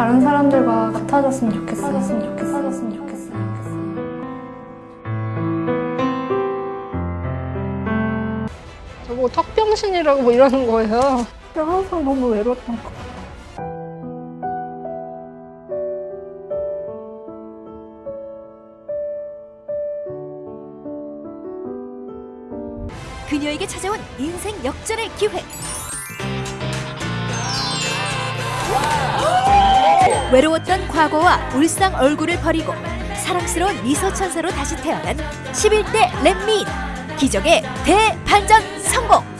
다른 사람들과 같아졌으면 좋겠어요. 같아졌으면 좋겠어요. 같아졌으면 좋겠어요. 저보고 턱병신이라고 뭐 이러는 거예요. 제가 항상 너무 외로웠던 것 같아요. 그녀에게 찾아온 인생 역전의 기회. 외로웠던 과거와 울상 얼굴을 버리고 사랑스러운 미소 천사로 다시 태어난 11대 렛미인 기적의 대반전 성공.